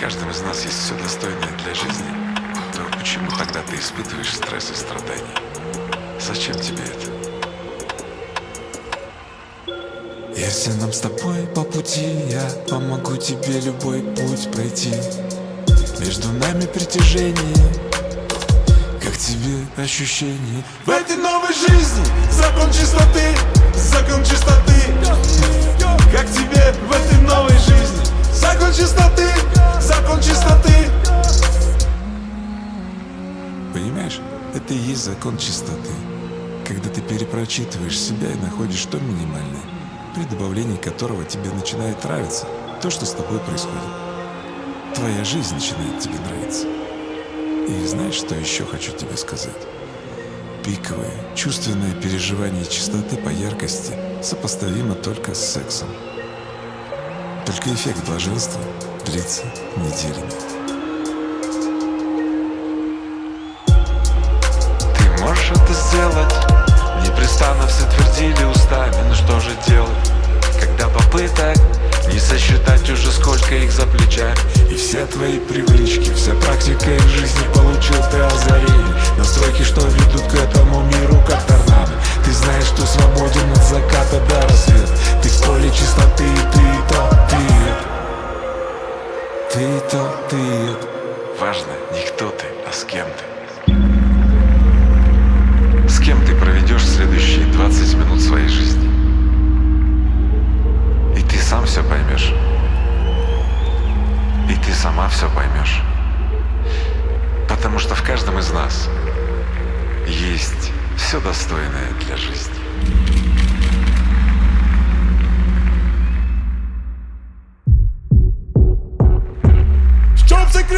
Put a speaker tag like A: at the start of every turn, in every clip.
A: есть все достойное для жизни, то почему тогда ты испытываешь стресс и страдания? Зачем тебе это?
B: Если нам с тобой по пути, я помогу тебе любой путь пройти Между нами притяжение, как тебе ощущение В этой новой жизни закон чистоты, закон чистоты Как тебе в этой новой закон чистоты, закон чистоты Понимаешь, это и есть закон чистоты Когда ты перепрочитываешь себя и находишь то минимальное при добавлении которого тебе начинает нравиться то, что с тобой происходит. Твоя жизнь начинает тебе нравиться. И знаешь, что еще хочу тебе сказать? Пиковое, чувственное переживание чистоты по яркости сопоставимо только с сексом. Только эффект блаженства длится неделями.
A: Ты можешь это сделать? Непрестанно все твердили устами, ну что же делать? Когда попыток не сосчитать уже сколько их за плечами
B: И все твои привычки, вся практика их жизни получил ты озарение Настройки, что ведут к этому миру, как торнадо Ты знаешь, что свободен от заката до рассвета. Ты в поле чистоты, ты то, ты Ты и то, ты
A: Важно не кто ты, а с кем ты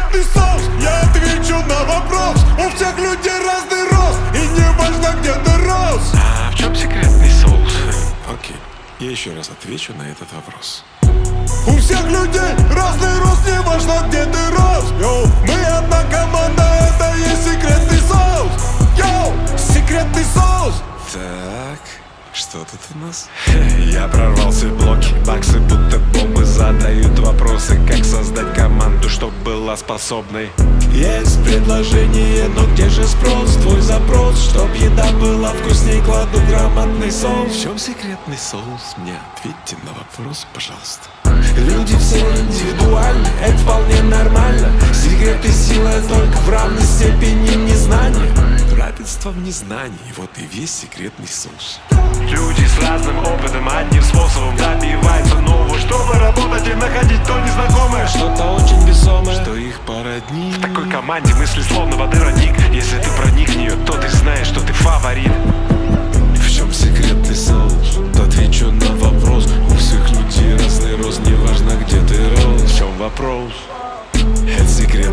C: секретный соус? Я отвечу на вопрос. У всех людей разный рост. И не важно где ты рос.
A: А в чем секретный соус?
B: Окей, я еще раз отвечу на этот вопрос.
C: У всех людей разный рост. Не важно где ты рос. Yo, мы одна команда. Это и есть секретный соус. Yo, секретный соус.
B: Так, что тут у нас?
D: Я прорвался в блоки, была способной
B: Есть предложение, но где же спрос? Твой запрос, чтоб еда была вкусней Кладу грамотный соус. В чем секретный соус? Мне ответьте на вопрос, пожалуйста. Люди все индивидуальны, это вполне нормально. Секрет и сила только в равной степени незнания Равенство в незнании, вот и весь секретный соус.
D: Люди с разным опытом, одним способом добиваются нового. Чтобы работать и находить то незнакомое
B: Что-то очень весомое, что их породнит?
D: В такой команде мысли словно воды родник. Если ты проник в нее, то ты знаешь, что ты фаворит.
B: В чем секретный соус? Отвечу на вопрос. У всех людей разный рост, неважно где ты рос. В чем вопрос? Это секретный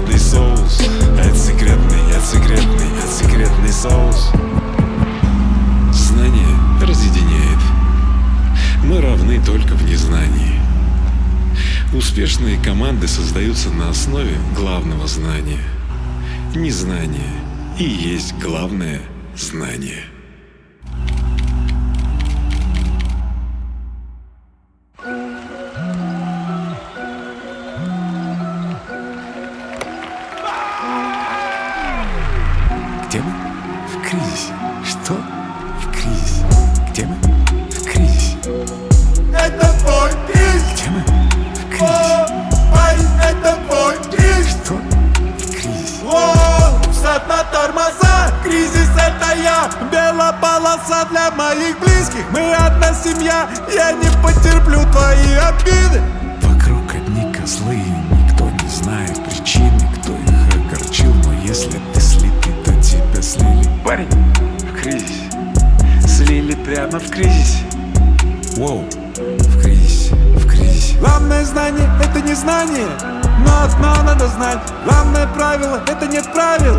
B: Успешные команды создаются на основе главного знания. Незнание и есть главное знание
C: полоса для моих близких Мы одна семья Я не потерплю твои обиды
B: Вокруг одни козлы, никто не знает причины, кто их огорчил. Но если ты слитый, то тебя слили.
A: Парень в кризисе. Слили прямо в кризисе.
B: Воу, в кризисе, в кризисе.
C: Главное знание – это не знание Но одно надо знать Главное правило – это нет правил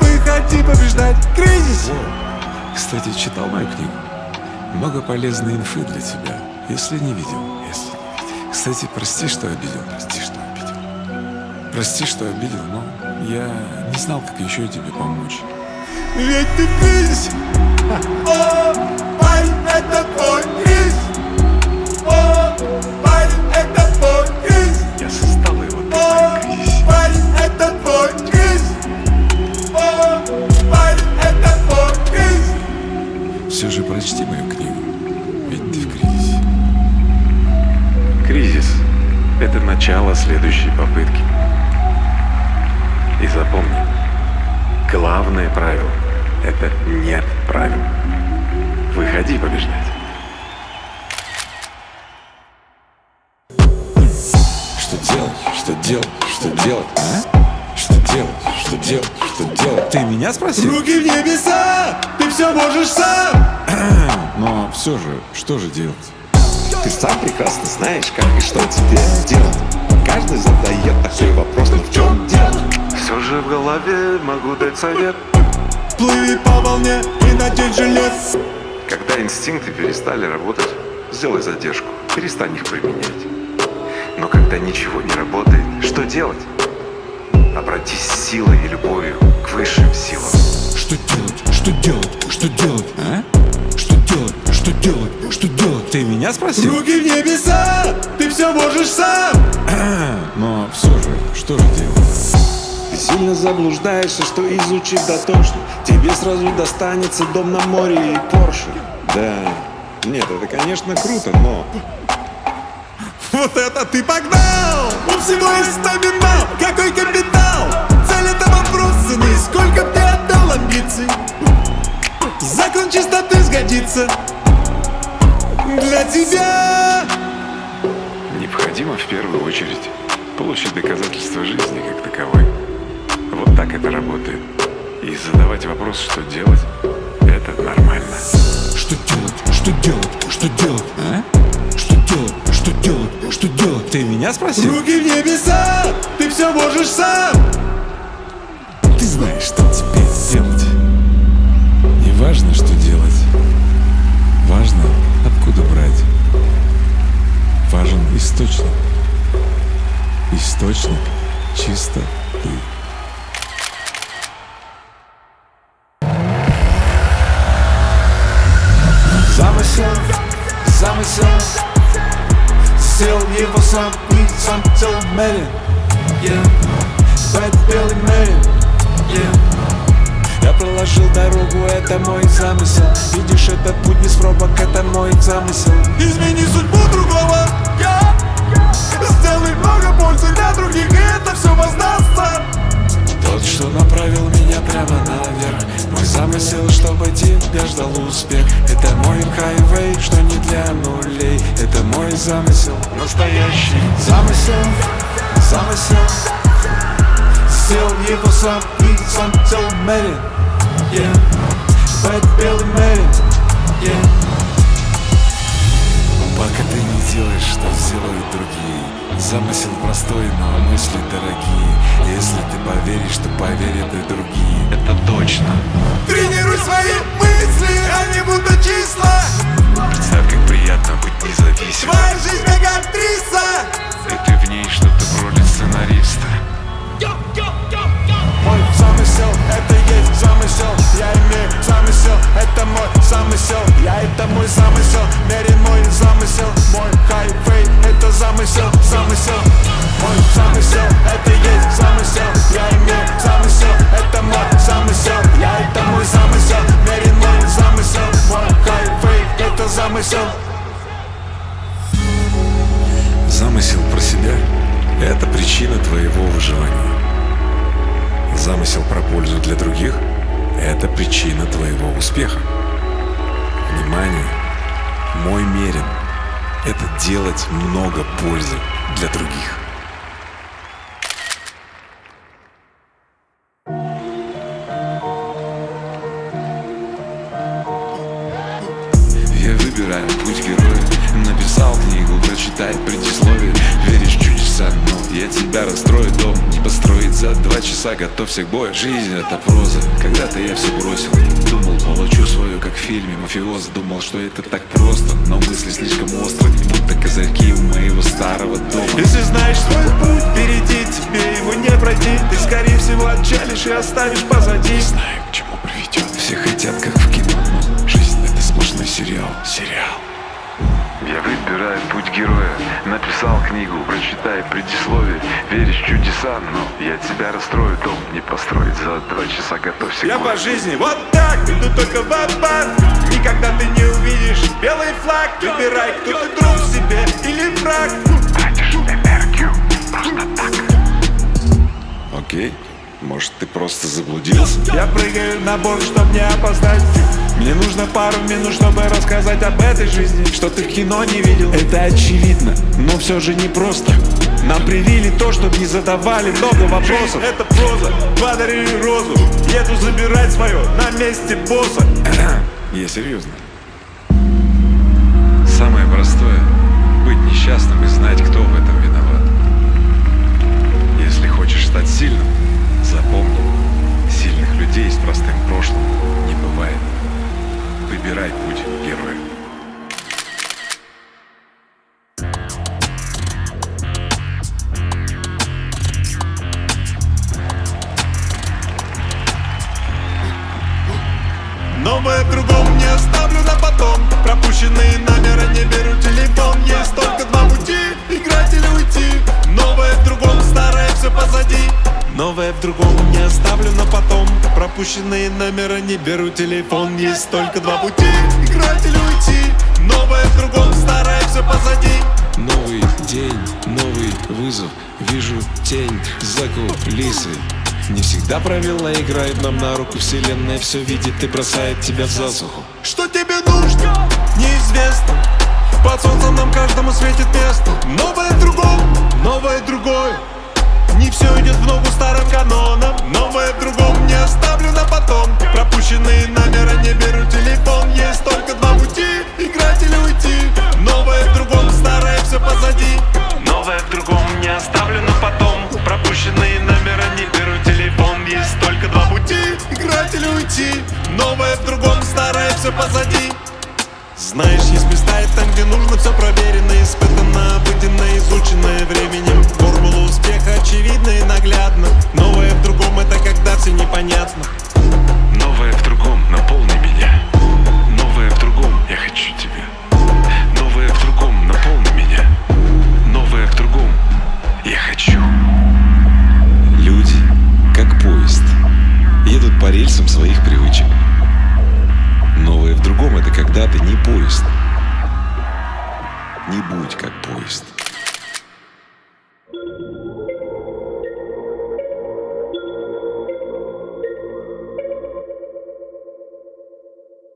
C: Выходи побеждать Кризис
B: Воу. Кстати, читал мою книгу. Много полезной инфы для тебя, если не видел, если не видел. Кстати, прости, что обидел, прости, что обидел. Прости, что обидел, но я не знал, как еще тебе помочь.
C: Ведь ты кризисе О, парень, это твой кризис О,
D: следующей попытки. И запомни, главное правило – это нет правил. Выходи побеждать.
B: Что делать? Что делать? Что делать? А? Что делать? Что делать? Что делать? Ты меня спросил?
C: Руки в небеса, ты все можешь сам
B: Но все же, что же делать?
E: Ты сам прекрасно знаешь, как и что тебе делать Каждый задает такой вопрос, но в чем дело?
D: Все же в голове могу дать совет.
C: Плыви по волне и надень жилет
D: Когда инстинкты перестали работать, сделай задержку, перестань их применять. Но когда ничего не работает, что делать? Обратись с силой и любовью к высшим силам.
B: Что делать? Что делать? Что делать? А? Что делать? Что делать? Ты меня спросил?
C: Руки в небеса, ты все можешь сам
B: Но все же, что же делать?
E: Ты сильно заблуждаешься, что изучив дотошно Тебе сразу достанется дом на море и Порше
B: Да, нет, это конечно круто, но
C: Вот это ты погнал! У всего есть номинал, какой капитал? Цель это вопрос цены, сколько ты отдал амбиций? Закон чистоты сгодится Для тебя
D: Необходимо в первую очередь получить доказательства жизни как таковой. Вот так это работает. И задавать вопрос, что делать, это нормально.
B: Что делать? Что делать? Что делать? А? Что делать? Что делать? Что делать? Ты меня спросил?
C: Руки в небеса, ты все можешь сам
B: Ты знаешь, что теперь Источник чисто ты.
C: Замысел, замысел Сделал его сам и сам целомерен yeah. Бэт мерин yeah. Я проложил дорогу, это мой замысел Видишь, этот путь без пробок, это мой замысел Измени судьбу другого. Сделай много пользы для других, и это все воздастся тот, что направил меня прямо наверх. Мой замысел, чтобы тебя ждал успех. Это мой хайвей, что не для нулей. Это мой замысел, настоящий Замысел, замысел. Сделал его сам и сам целомерен yeah. Бэт белый мерин yeah. Пока ты не делаешь, что сделают другие. Замысел простой, но мысли дорогие. Если ты поверишь, то поверят и другие.
D: Это точно.
C: Тренируй свои мысли, они будут числа.
D: Представь, как приятно быть независимым.
C: Твоя жизнь как замысел. Я это мой замысел, мерен мой замысел. Мой хайфей, это замысел, замысел. Мой замысел, это есть замысел. Я имею замысел, это мой замысел. Я это мой замысел, мерен мой замысел. Мой хайфей, это замысел.
B: Замысел про себя – это причина твоего выживания. Замысел про пользу для других – это причина твоего успеха. Внимание! Мой мерен – это делать много пользы для других.
A: Я выбираю путь героя Написал книгу, прочитай предисловие Веришь чудеса, но я тебя расстрою за два часа Готовься к бою, жизнь это проза. Когда-то я все бросил. Думал, получу свою, как в фильме Мафиоз Думал, что это так просто Но мысли слишком острые Будто козырьки у моего старого дома.
C: Если знаешь свой путь впереди, тебе его не пройти. Ты скорее всего отчалишь и оставишь позади.
A: Знаю, к чему приведет Все хотят, как в кино Но жизнь это сплошной сериал. Сериал
D: Я выбираю путь героя. Написал книгу, прочитай предисловие Веришь в чудеса, но я тебя расстрою Дом не построить. За два часа Готовься
C: Я
D: к
C: по жизни вот так, иду только в аббат Никогда ты не увидишь белый флаг. Выбирай, кто ты друг себе или враг.
D: Тратишь энергию просто так.
B: Окей, может ты просто заблудился?
C: Я прыгаю на борт, чтоб не опоздать Мне нужно пару минут, чтобы рассказать об этой жизни Что ты в кино не видел. Это очевидно, но все же не просто Нам привили то, чтоб не задавали много вопросов Это проза, подари розу. Еду забирать свое на месте босса.
B: Я серьезно.
A: Самое простое — быть несчастным и знать, кто в
C: другом не оставлю на потом Пропущенные номера не беру телефон Есть только два пути, играть или уйти Новое в другом, старое все позади.
B: Новый день, новый вызов Вижу тень за кулисы. Не всегда правила играют нам на руку Вселенная все видит и бросает тебя в засуху.
C: Что тебе нужно? Неизвестно. Под солнцем нам каждому светит место. Новое в другом, новое другое Не все идет в ногу старым канонам Новое в другом не оставлю на потом. Пропущенные номера не беру телефон Есть только два пути, играть или уйти. Новое в другом, старое все позади. Новое в другом не оставлю на потом. Пропущенные номера не беру телефон Есть только два пути, играть или уйти. Новое в другом, старое все позади. Знаешь, есть места и там, где нужно все проверено, испытано, обыденно, изученное временем наглядна Новое в другом это когда все непонятно
A: Новое в другом, наполни меня. Новое в другом, я хочу тебя. Новое в другом, наполни меня. Новое в другом, я хочу.
B: Люди, как поезд, едут по рельсам своих привычек. Новое в другом — это когда ты не поезд. Не будь как поезд.